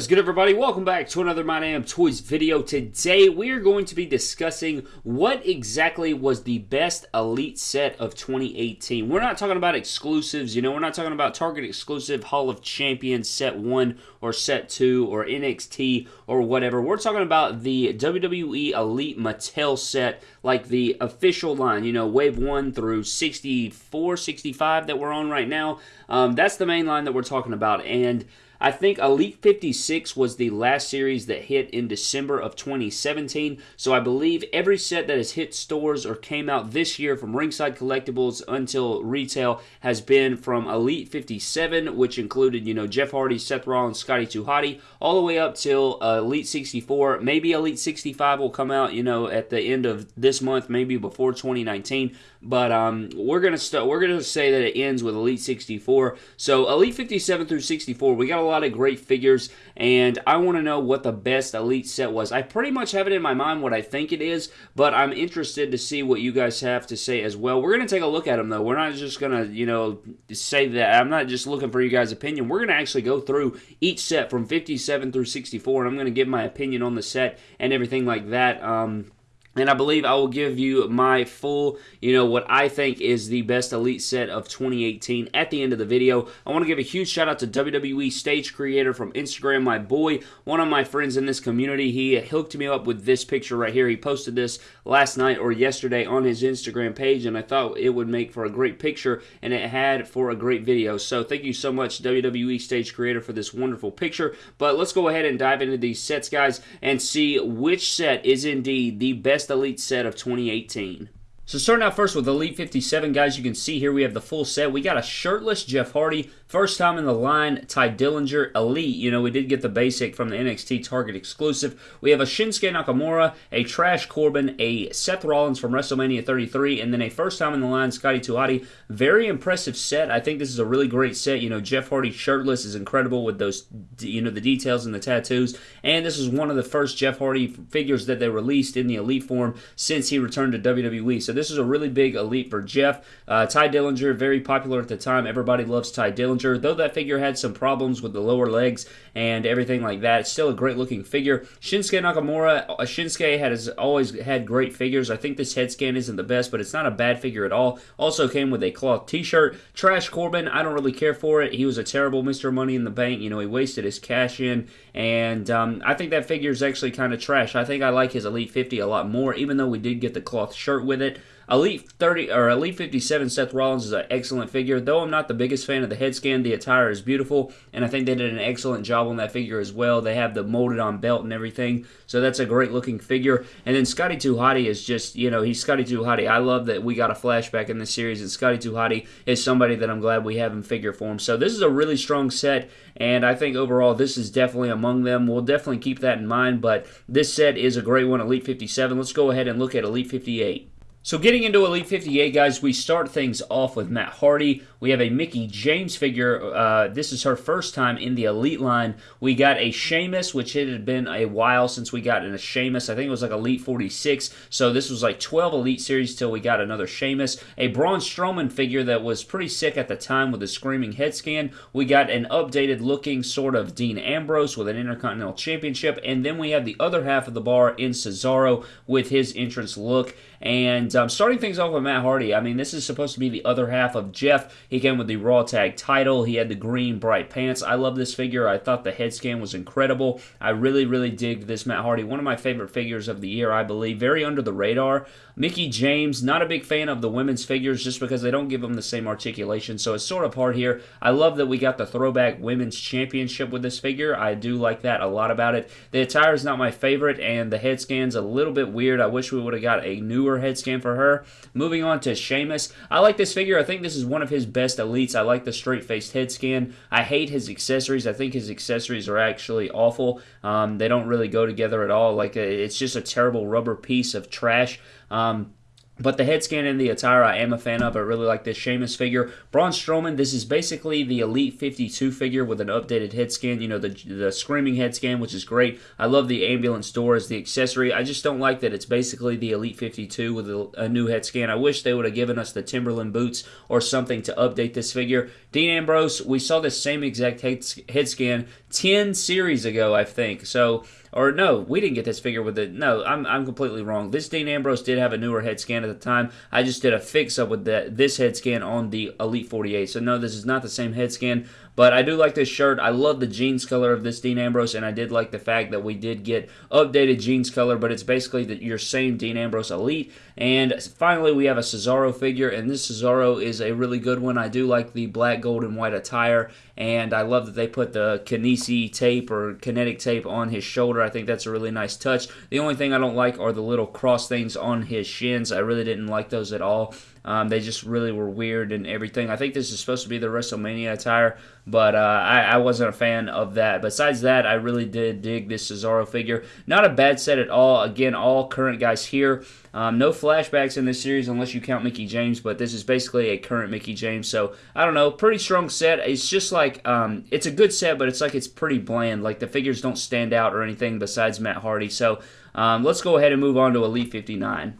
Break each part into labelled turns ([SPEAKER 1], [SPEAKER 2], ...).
[SPEAKER 1] is good everybody? Welcome back to another My Toys video. Today we are going to be discussing what exactly was the best Elite set of 2018. We're not talking about exclusives, you know, we're not talking about Target exclusive Hall of Champions set 1 or set 2 or NXT or whatever. We're talking about the WWE Elite Mattel set, like the official line, you know, wave 1 through 64, 65 that we're on right now. Um, that's the main line that we're talking about and I think Elite 56 was the last series that hit in December of 2017. So I believe every set that has hit stores or came out this year from Ringside Collectibles until retail has been from Elite 57, which included, you know, Jeff Hardy, Seth Rollins, Scotty 2 Hotty, all the way up till uh, Elite 64. Maybe Elite 65 will come out, you know, at the end of this month, maybe before 2019. But um, we're gonna st- we're gonna say that it ends with Elite 64. So Elite 57 through 64, we got a lot of great figures, and I want to know what the best Elite set was. I pretty much have it in my mind what I think it is, but I'm interested to see what you guys have to say as well. We're gonna take a look at them though. We're not just gonna you know say that. I'm not just looking for you guys' opinion. We're gonna actually go through each set from 57 through 64, and I'm gonna give my opinion on the set and everything like that. Um, and I believe I will give you my full, you know, what I think is the best Elite set of 2018 at the end of the video. I want to give a huge shout out to WWE Stage Creator from Instagram, my boy, one of my friends in this community. He hooked me up with this picture right here. He posted this last night or yesterday on his Instagram page, and I thought it would make for a great picture, and it had for a great video. So thank you so much, WWE Stage Creator, for this wonderful picture. But let's go ahead and dive into these sets, guys, and see which set is indeed the best best Elite set of 2018. So starting out first with Elite 57, guys, you can see here we have the full set. We got a shirtless Jeff Hardy, first time in the line, Tye Dillinger, Elite. You know, we did get the basic from the NXT Target exclusive. We have a Shinsuke Nakamura, a Trash Corbin, a Seth Rollins from WrestleMania 33, and then a first time in the line, Scotty 2 Hotty. Very impressive set. I think this is a really great set. You know, Jeff Hardy shirtless is incredible with those, you know, the details and the tattoos. And this is one of the first Jeff Hardy figures that they released in the Elite form since he returned to WWE. So this is a really big elite for Jeff. Uh, Tye Dillinger, very popular at the time. Everybody loves Tye Dillinger. Though that figure had some problems with the lower legs and everything like that, still a great looking figure. Shinsuke Nakamura, uh, Shinsuke has always had great figures. I think this head scan isn't the best, but it's not a bad figure at all. Also came with a cloth t-shirt. Trash Corbin, I don't really care for it. He was a terrible Mr. Money in the Bank. You know, he wasted his cash in, and um, I think that figure is actually kind of trash. I think I like his Elite 50 a lot more, even though we did get the cloth shirt with it. Elite 30 or Elite 57 Seth Rollins is an excellent figure. Though I'm not the biggest fan of the head scan, the attire is beautiful, and I think they did an excellent job on that figure as well. They have the molded on belt and everything, so that's a great looking figure. And then Scotty 2 Hotty is just, you know, he's Scotty 2 Hotty. I love that we got a flashback in this series, and Scotty 2 Hotty is somebody that I'm glad we have in figure form. So this is a really strong set, and I think overall this is definitely among them. We'll definitely keep that in mind, but this set is a great one, Elite 57. Let's go ahead and look at Elite 58. So getting into Elite 58, guys, we start things off with Matt Hardy. We have a Mickie James figure. Uh, this is her first time in the Elite line. We got a Sheamus, which it had been a while since we got in a Sheamus. I think it was like Elite 46. So this was like 12 Elite series till we got another Sheamus. A Braun Strowman figure that was pretty sick at the time with a screaming head scan. We got an updated looking sort of Dean Ambrose with an Intercontinental Championship. And then we have the other half of the bar in Cesaro with his entrance look. And um, starting things off with Matt Hardy, I mean, this is supposed to be the other half of Jeff. He came with the Raw Tag title. He had the green bright pants. I love this figure. I thought the head scan was incredible. I really, really dig this Matt Hardy. One of my favorite figures of the year, I believe. Very under the radar. Mickie James, not a big fan of the women's figures just because they don't give them the same articulation, so it's sort of hard here. I love that we got the throwback women's championship with this figure. I do like that a lot about it. The attire is not my favorite, and the head scan's a little bit weird. I wish we would have got a newer head scan for her. Moving on to Sheamus. I like this figure. I think this is one of his best elites. I like the straight-faced head scan. I hate his accessories. I think his accessories are actually awful. Um, they don't really go together at all. Like, it's just a terrible rubber piece of trash. Um, but the head scan and the attire I am a fan of. I really like this Sheamus figure. Braun Strowman, this is basically the Elite 52 figure with an updated head scan. You know, the, the screaming head scan, which is great. I love the ambulance door as the accessory. I just don't like that it's basically the Elite 52 with a, a new head scan. I wish they would have given us the Timberland boots or something to update this figure. Dean Ambrose, we saw this same exact head, head scan 10 series ago, I think. So or no, we didn't get this figure with it. No, I'm, I'm completely wrong. This Dean Ambrose did have a newer head scan at the time. I just did a fix up with that this head scan on the Elite 48. So no, this is not the same head scan. But I do like this shirt. I love the jeans color of this Dean Ambrose, and I did like the fact that we did get updated jeans color, but it's basically the, your same Dean Ambrose Elite. And finally, we have a Cesaro figure, and this Cesaro is a really good one. I do like the black, gold, and white attire, and I love that they put the Kinesio tape or kinetic tape on his shoulder. I think that's a really nice touch. The only thing I don't like are the little cross things on his shins. I really didn't like those at all. Um, they just really were weird and everything. I think this is supposed to be the WrestleMania attire, but uh, I, I, wasn't a fan of that. Besides that, I really did dig this Cesaro figure. Not a bad set at all. Again, all current guys here. Um, no flashbacks in this series unless you count Mickie James, but this is basically a current Mickie James. So I don't know, pretty strong set. It's just like um, it's a good set, but it's like it's pretty bland. Like the figures don't stand out or anything besides Matt Hardy. So um, let's go ahead and move on to Elite 59.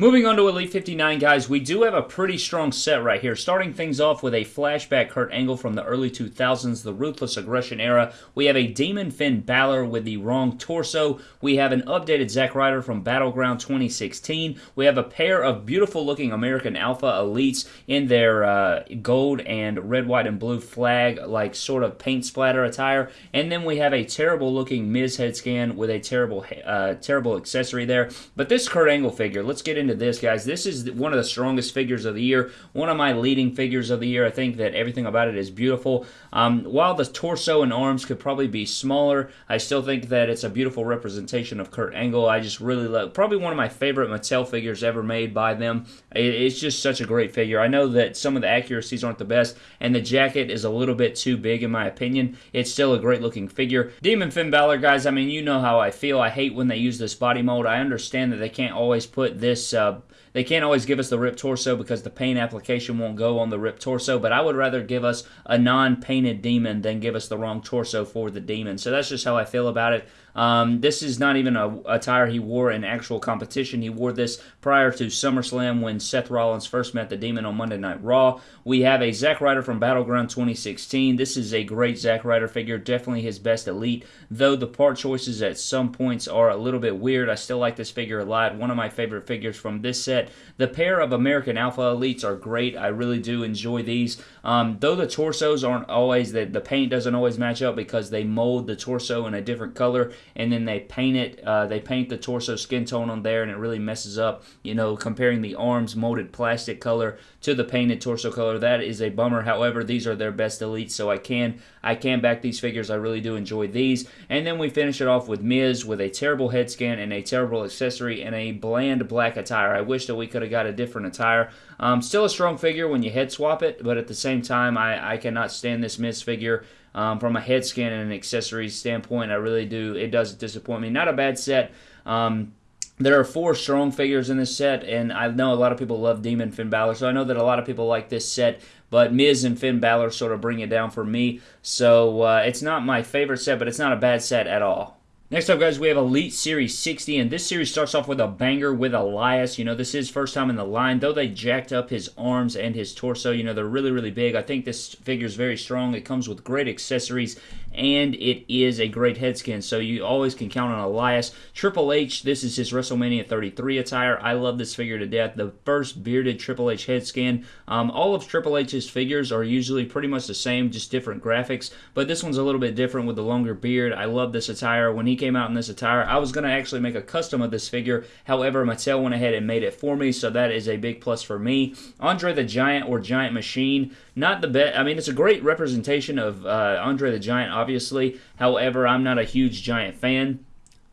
[SPEAKER 1] Moving on to Elite 59, guys, we do have a pretty strong set right here. Starting things off with a flashback Kurt Angle from the early 2000s, the Ruthless Aggression era. We have a Demon Finn Balor with the wrong torso. We have an updated Zack Ryder from Battleground 2016. We have a pair of beautiful looking American Alpha Elites in their uh, gold and red, white, and blue flag, like sort of paint splatter attire. And then we have a terrible looking Miz head scan with a terrible, uh, terrible accessory there. But this Kurt Angle figure, let's get into into this, guys. This is one of the strongest figures of the year, one of my leading figures of the year. I think that everything about it is beautiful. Um, while the torso and arms could probably be smaller, I still think that it's a beautiful representation of Kurt Angle. I just really love, probably one of my favorite Mattel figures ever made by them. it's just such a great figure. I know that some of the accuracies aren't the best, and the jacket is a little bit too big in my opinion. It's still a great looking figure. Demon Finn Balor, guys, I mean, you know how I feel. I hate when they use this body mold. I understand that they can't always put this uh, they can't always give us the ripped torso because the paint application won't go on the ripped torso, but I would rather give us a non-painted demon than give us the wrong torso for the demon. So that's just how I feel about it. Um, this is not even a attire he wore in actual competition. He wore this prior to SummerSlam when Seth Rollins first met the Demon on Monday Night Raw. We have a Zack Ryder from Battleground 2016. This is a great Zack Ryder figure, definitely his best elite. Though the part choices at some points are a little bit weird, I still like this figure a lot. One of my favorite figures from this set. The pair of American Alpha Elites are great. I really do enjoy these. Um, though the torsos aren't always, the, the paint doesn't always match up because they mold the torso in a different color and then they paint it. Uh, they paint the torso skin tone on there, and it really messes up. You know, comparing the arms molded plastic color to the painted torso color, that is a bummer. However, these are their best elites, so I can I can back these figures. I really do enjoy these. And then we finish it off with Miz with a terrible head scan and a terrible accessory and a bland black attire. I wish that we could have got a different attire. Um, still a strong figure when you head swap it, but at the same time, I, I cannot stand this Miz figure. Um, from a head scan and an accessories standpoint, I really do. It does disappoint me. Not a bad set. Um, there are four strong figures in this set, and I know a lot of people love Demon Finn Balor, so I know that a lot of people like this set. But Miz and Finn Balor sort of bring it down for me. So uh, it's not my favorite set, but it's not a bad set at all. Next up, guys, we have Elite Series 60, and this series starts off with a banger with Elias. You know, this is first time in the line, though they jacked up his arms and his torso. You know, they're really, really big. I think this figure is very strong. It comes with great accessories, and it is a great head skin, so you always can count on Elias. Triple H, this is his WrestleMania 33 attire. I love this figure to death. The first bearded Triple H head skin. Um, all of Triple H's figures are usually pretty much the same, just different graphics, but this one's a little bit different with the longer beard. I love this attire. When he came out in this attire. I was going to actually make a custom of this figure. However, Mattel went ahead and made it for me, so that is a big plus for me. Andre the Giant or Giant Machine, not the best. I mean, it's a great representation of uh, Andre the Giant, obviously. However, I'm not a huge Giant fan.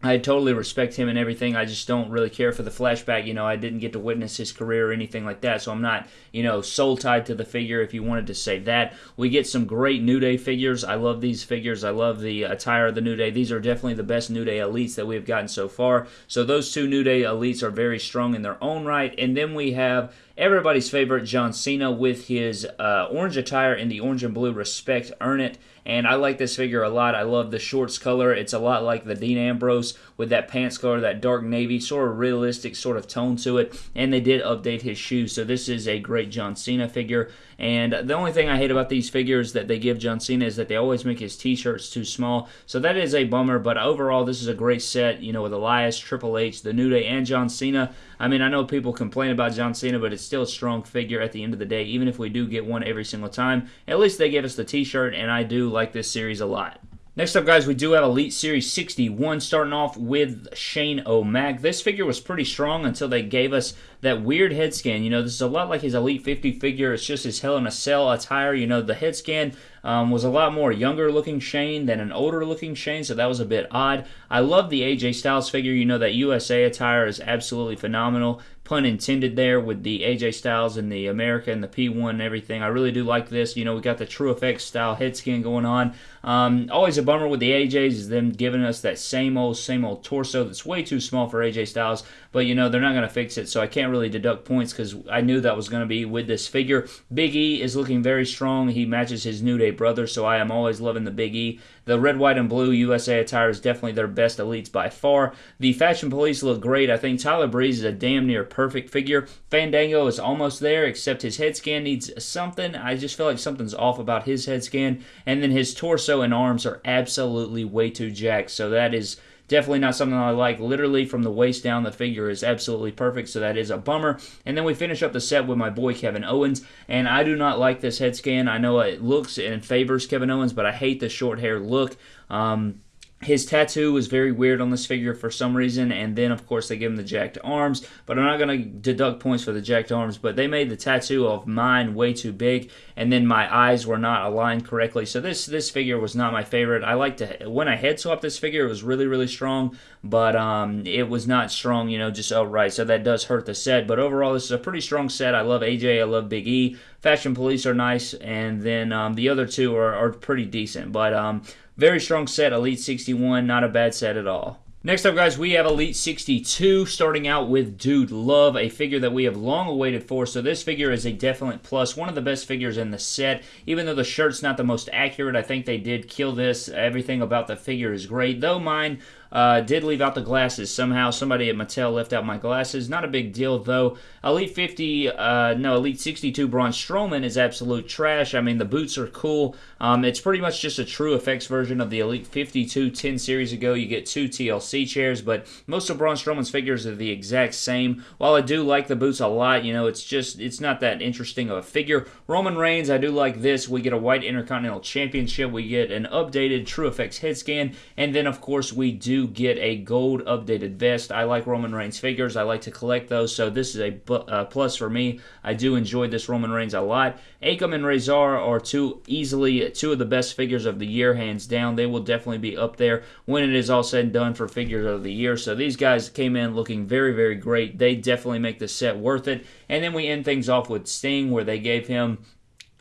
[SPEAKER 2] I totally respect him and everything. I just don't really care for the flashback. You know, I didn't get to witness his career or anything like that, so I'm not, you know, soul tied to the figure if you wanted to say that. We get some great New Day figures. I love these figures. I love the attire of the New Day. These are definitely the best New Day elites that we've gotten so far. So those two New Day elites are very strong in their own right. And then we have everybody's favorite John Cena with his uh, orange attire in the orange and blue respect earn it and I like this figure a lot. I love the shorts color. It's a lot like the Dean Ambrose with that pants color, that dark navy, sort of realistic sort of tone to it. And they did update his shoes, so this is a great John Cena figure. And the only thing I hate about these figures that they give John Cena is that they always make his t-shirts too small. So that is a bummer, but overall this is a great set, you know, with Elias, Triple H, The New Day, and John Cena. I mean, I know people complain about John Cena, but it's still a strong figure at the end of the day, even if we do get one every single time. At least they give us the t-shirt, and I do like this series a lot. Next up, guys, we do have Elite Series 61, starting off with Shane O'Mac. This figure was pretty strong until they gave us that weird head scan. You know, this is a lot like his Elite 50 figure. It's just his Hell in a Cell attire. You know, the head scan um, was a lot more younger looking Shane than an older looking Shane, so that was a bit odd. I love the AJ Styles figure. You know, that USA attire is absolutely phenomenal. Pun intended there with the AJ Styles and the America and the P1 and everything. I really do like this. You know, we got the TrueFX style head scan going on. Um, always a bummer with the AJs is them giving us that same old, same old torso that's way too small for AJ Styles. But, you know, they're not going to fix it, so I can't really deduct points because I knew that was going to be with this figure. Big E is looking very strong. He matches his New Day brother, so I am always loving the Big E. The red, white, and blue USA attire is definitely their best elites by far. The Fashion Police look great. I think Tyler Breeze is a damn near perfect figure. Fandango is almost there, except his head scan needs something. I just feel like something's off about his head scan. And then his torso and arms are absolutely way too jacked. So that is Definitely not something I like. Literally from the waist down, the figure is absolutely perfect, so that is a bummer. And then we finish up the set with my boy Kevin Owens, and I do not like this head scan. I know it looks and favors Kevin Owens, but I hate the short hair look. Um, his tattoo was very weird on this figure for some reason, and then of course they give him the jacked arms. But I'm not going to deduct points for the jacked arms. But they made the tattoo of mine way too big, and then my eyes were not aligned correctly. So this this figure was not my favorite. I like to when I head swapped this figure, it was really really strong, but um, it was not strong, you know, just outright. So that does hurt the set. But overall, this is a pretty strong set. I love AJ. I love Big E. Fashion Police are nice, and then um, the other two are, are pretty decent. But um, very strong set, Elite 61, not a bad set at all. Next up, guys, we have Elite 62, starting out with Dude Love, a figure that we have long awaited for. So this figure is a definite plus, one of the best figures in the set. Even though the shirt's not the most accurate, I think they did kill this. Everything about the figure is great, though mine uh, did leave out the glasses somehow. Somebody at Mattel left out my glasses. Not a big deal though. Elite 50, uh, no, Elite 62 Braun Strowman is absolute trash. I mean, the boots are cool. Um, it's pretty much just a TrueFX version of the Elite 52 10 series ago. You get two TLC chairs, but most of Braun Strowman's figures are the exact same. While I do like the boots a lot, you know, it's just, it's not that interesting of a figure. Roman Reigns, I do like this. We get a white Intercontinental Championship. We get an updated TrueFX head scan. And then, of course, we do get a gold updated vest. I like Roman Reigns figures. I like to collect those, so this is a uh, plus for me. I do enjoy this Roman Reigns a lot. Akam and Rezar are two easily two of the best figures of the year, hands down. They will definitely be up there when it is all said and done for figures of the year. So these guys came in looking very, very great. They definitely make the set worth it. And then we end things off with Sting, where they gave him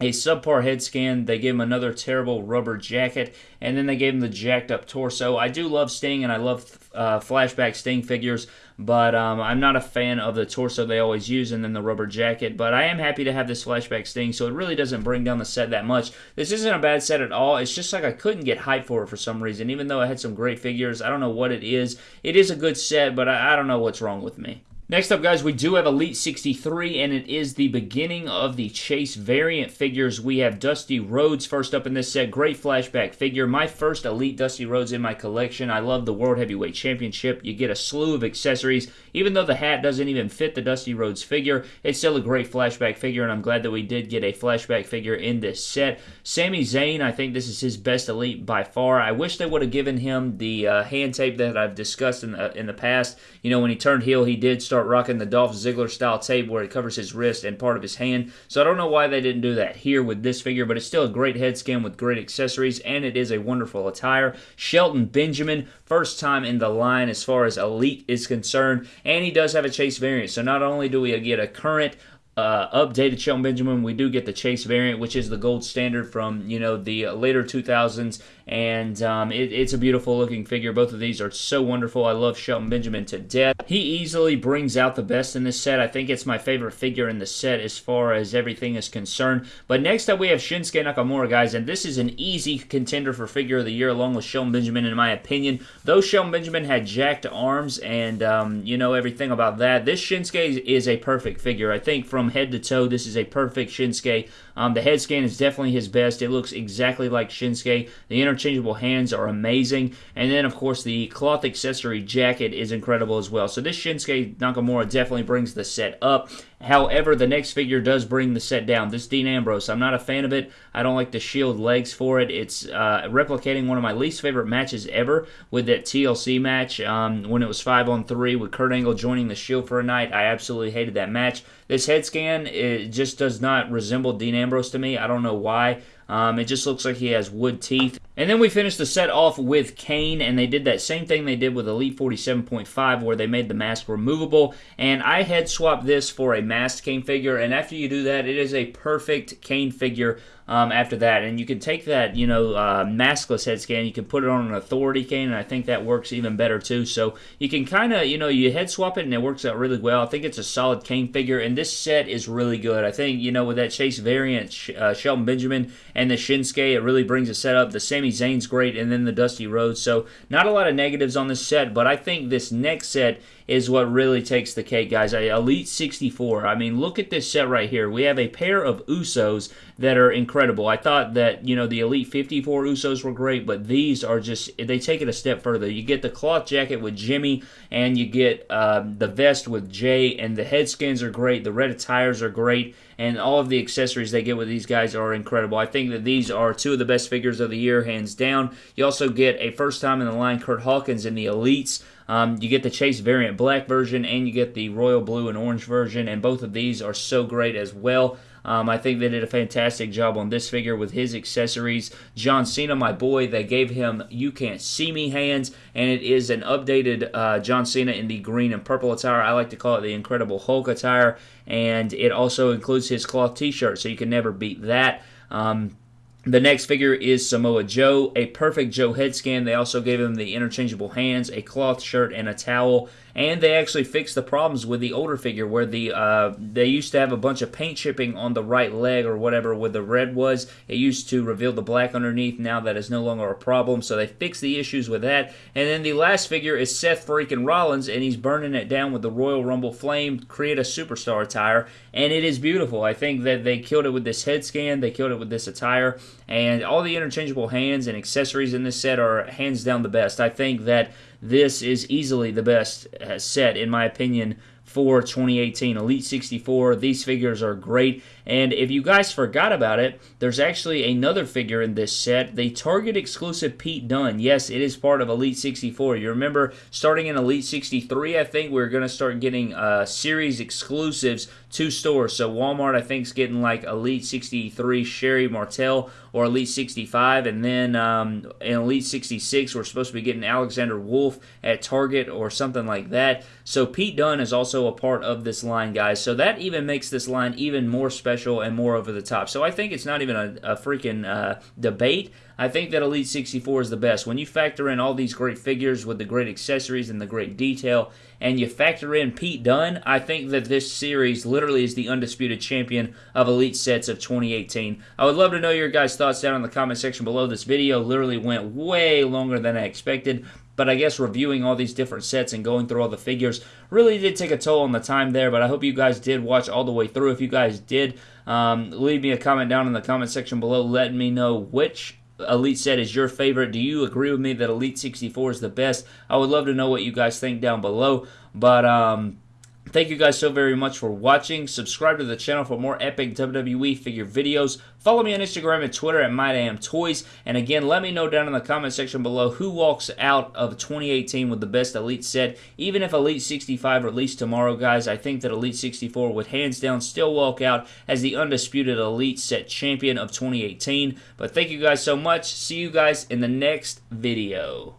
[SPEAKER 2] a subpar head scan. They gave him another terrible rubber jacket, and then they gave him the jacked up torso. I do love Sting, and I love uh, flashback Sting figures, but um, I'm not a fan of the torso they always use and then the rubber jacket. But I am happy to have this flashback Sting, so it really doesn't bring down the set that much. This isn't a bad set at all. It's just like I couldn't get hype for it for some reason, even though I had some great figures. I don't know what it is. It is a good set, but I, I don't know what's wrong with me. Next up, guys, we do have Elite 63, and it is the beginning of the Chase variant figures. We have Dusty Rhodes first up in this set. Great flashback figure. My first Elite Dusty Rhodes in my collection. I love the World Heavyweight Championship. You get a slew of accessories. Even though the hat doesn't even fit the Dusty Rhodes figure, it's still a great flashback figure, and I'm glad that we did get a flashback figure in this set. Sami Zayn, I think this is his best Elite by far. I wish they would have given him the uh, hand tape that I've discussed in the, in the past. You know, when he turned heel, he did start start rocking the Dolph Ziggler style tape where it covers his wrist and part of his hand. So I don't know why they didn't do that here with this figure, but it's still a great head scan with great accessories, and it is a wonderful attire. Shelton Benjamin, first time in the line as far as Elite is concerned, and he does have a chase variant. So not only do we get a current uh, updated Shelton Benjamin, we do get the Chase variant, which is the gold standard from you know the later 2000s, and um, it, it's a beautiful looking figure. Both of these are so wonderful. I love Shelton Benjamin to death. He easily brings out the best in this set. I think it's my favorite figure in the set as far as everything is concerned. But next up we have Shinsuke Nakamura, guys, and this is an easy contender for figure of the year along with Shelton Benjamin, in my opinion. Though Shelton Benjamin had jacked arms and um, you know everything about that, this Shinsuke is a perfect figure. I think from head to toe. This is a perfect Shinsuke. Um, the head scan is definitely his best. It looks exactly like Shinsuke. The interchangeable hands are amazing. And then, of course, the cloth accessory jacket is incredible as well. So this Shinsuke Nakamura definitely brings the set up. However, the next figure does bring the set down. This Dean Ambrose, I'm not a fan of it. I don't like the shield legs for it. It's uh, replicating one of my least favorite matches ever with that TLC match um, when it was 5 on 3 with Kurt Angle joining the shield for a night. I absolutely hated that match. This head scan it just does not resemble Dean Ambrose to me. I don't know why. Um, it just looks like he has wood teeth. And then we finished the set off with Kane, and they did that same thing they did with Elite 47.5, where they made the mask removable. And I head swapped this for a masked Kane figure, and after you do that, it is a perfect Kane figure um, after that. And you can take that, you know, uh, maskless head scan, you can put it on an authority Kane, and I think that works even better too. So you can kind of, you know, you head swap it, and it works out really well. I think it's a solid Kane figure, and this set is really good. I think, you know, with that Chase variant, uh, Shelton Benjamin, and the Shinsuke, it really brings the set up. The Sami Zayn's great, and then the Dusty Rhodes. So not a lot of negatives on this set, but I think this next set is what really takes the cake, guys. Elite 64. I mean, look at this set right here. We have a pair of Usos that are incredible. I thought that, you know, the Elite 54 Usos were great, but these are just, they take it a step further. You get the cloth jacket with Jimmy, and you get um, the vest with Jay, and the head skins are great. The red attires are great and all of the accessories they get with these guys are incredible. I think that these are two of the best figures of the year, hands down. You also get a first time in the line Kurt Hawkins in the Elites. Um, you get the Chase variant black version and you get the royal blue and orange version, and both of these are so great as well. Um, I think they did a fantastic job on this figure with his accessories. John Cena, my boy, they gave him You Can't See Me hands, and it is an updated uh, John Cena in the green and purple attire. I like to call it the Incredible Hulk attire, and it also includes his cloth t shirt, so you can never beat that. Um, the next figure is Samoa Joe, a perfect Joe head scan. They also gave him the interchangeable hands, a cloth shirt, and a towel and they actually fixed the problems with the older figure where the uh, they used to have a bunch of paint chipping on the right leg or whatever where the red was. It used to reveal the black underneath. Now that is no longer a problem, so they fixed the issues with that. And then the last figure is Seth freaking Rollins, and he's burning it down with the Royal Rumble flame, create a superstar attire, and it is beautiful. I think that they killed it with this head scan, they killed it with this attire, and all the interchangeable hands and accessories in this set are hands down the best. I think that this is easily the best uh, set, in my opinion, for 2018 Elite 64. These figures are great. And if you guys forgot about it, there's actually another figure in this set, the Target exclusive Pete Dunne. Yes, it is part of Elite 64. You remember starting in Elite 63, I think we're going to start getting uh, series exclusives to stores. So Walmart, I think, is getting like Elite 63 Sherri Martel or Elite 65. And then um, in Elite 66, we're supposed to be getting Alexander Wolfe at Target or something like that. So Pete Dunne is also a part of this line, guys. So that even makes this line even more special special and more over the top. So I think it's not even a, a freaking uh, debate. I think that Elite 64 is the best. When you factor in all these great figures with the great accessories and the great detail, and you factor in Pete Dunne, I think that this series literally is the undisputed champion of Elite sets of 2018. I would love to know your guys' thoughts down in the comment section below. This video literally went way longer than I expected, but I guess reviewing all these different sets and going through all the figures really did take a toll on the time there. But I hope you guys did watch all the way through. If you guys did, um, leave me a comment down in the comment section below letting me know which Elite set is your favorite. Do you agree with me that Elite 64 is the best? I would love to know what you guys think down below. But, um, thank you guys so very much for watching. Subscribe to the channel for more epic WWE figure videos. Follow me on Instagram and Twitter at MyDamnToys. And again, let me know down in the comment section below who walks out of 2018 with the best Elite set. Even if Elite 65 released tomorrow, guys, I think that Elite 64 would hands down still walk out as the undisputed Elite set champion of 2018. But thank you guys so much. See you guys in the next video.